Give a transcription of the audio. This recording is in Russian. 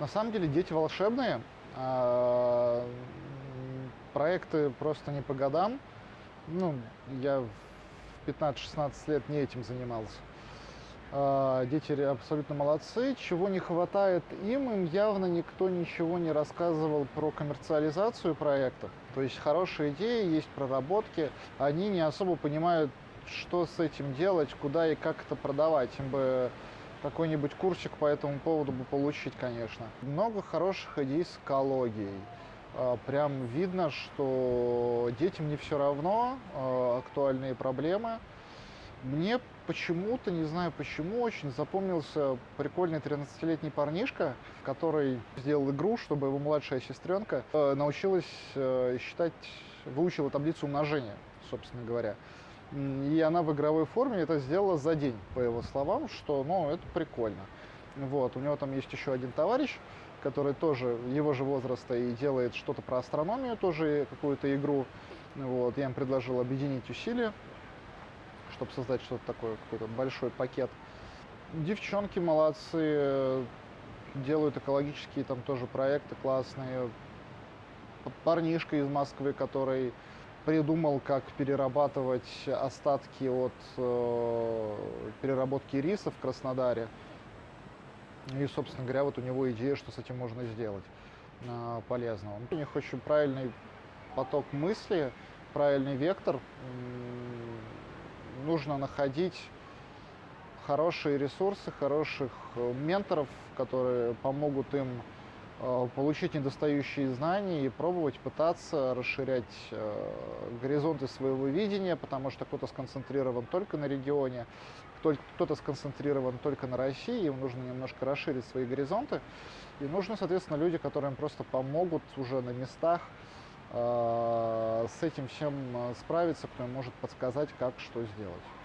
На самом деле дети волшебные, а, проекты просто не по годам. Ну, я в 15-16 лет не этим занимался. А, дети абсолютно молодцы. Чего не хватает им, им явно никто ничего не рассказывал про коммерциализацию проектов. То есть хорошие идеи, есть проработки, они не особо понимают, что с этим делать, куда и как это продавать. Им бы какой-нибудь курсик по этому поводу бы получить, конечно. Много хороших идей с экологией. А, прям видно, что детям не все равно а, актуальные проблемы. Мне почему-то, не знаю почему, очень запомнился прикольный 13-летний парнишка, который сделал игру, чтобы его младшая сестренка э, научилась э, считать, выучила таблицу умножения, собственно говоря. И она в игровой форме это сделала за день, по его словам, что, ну, это прикольно. Вот, у него там есть еще один товарищ, который тоже его же возраста и делает что-то про астрономию, тоже какую-то игру. Вот, я им предложил объединить усилия, чтобы создать что-то такое, какой-то большой пакет. Девчонки молодцы, делают экологические там тоже проекты классные. Парнишка из Москвы, который придумал, как перерабатывать остатки от э, переработки риса в Краснодаре. И, собственно говоря, вот у него идея, что с этим можно сделать э, полезного. У них очень правильный поток мысли, правильный вектор. Нужно находить хорошие ресурсы, хороших э, менторов, которые помогут им получить недостающие знания и пробовать пытаться расширять э, горизонты своего видения, потому что кто-то сконцентрирован только на регионе, кто-то сконцентрирован только на России, им нужно немножко расширить свои горизонты, и нужны, соответственно, люди, которые им просто помогут уже на местах э, с этим всем справиться, кто им может подсказать, как что сделать.